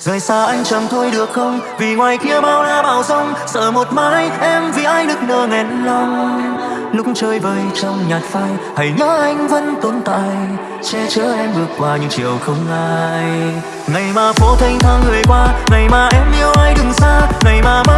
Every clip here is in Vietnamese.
rời xa anh chẳng thôi được không? Vì ngoài kia bao la bao sông, sợ một mai em vì ai nức nở nghẹn lòng. Lúc chơi vơi trong nhạt phai, hãy nhớ anh vẫn tồn tại, che chở em bước qua những chiều không ai. Ngày mà phố thanh thang người qua, ngày mà em yêu ai đừng xa, ngày mà mơ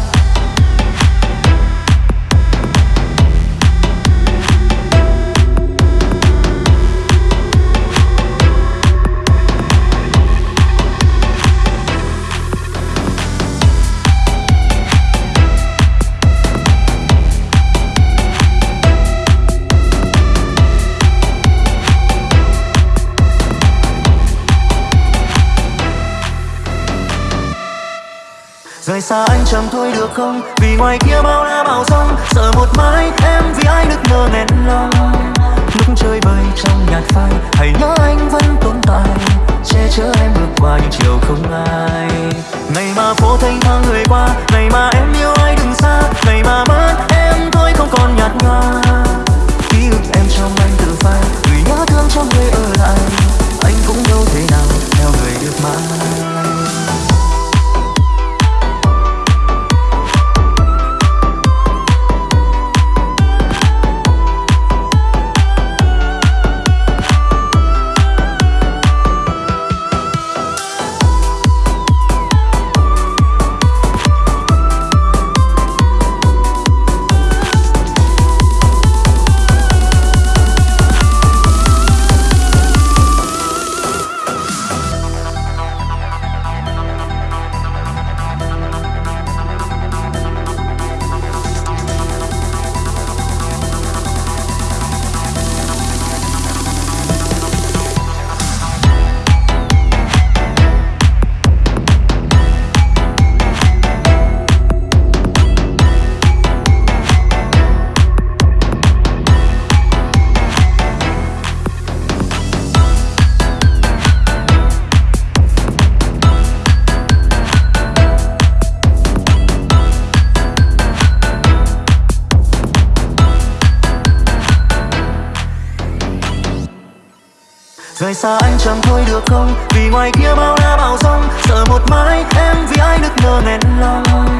rời xa anh chẳng thôi được không? Vì ngoài kia bao la bao sông. Sợ một mãi em vì ai nức mơ nghẹn lòng. Lúc chơi bời trong nhạt phai hãy nhớ rời xa anh chẳng thôi được không? Vì ngoài kia bao la bao sông sợ một mãi em vì ai nức ngờ nghẹn lòng?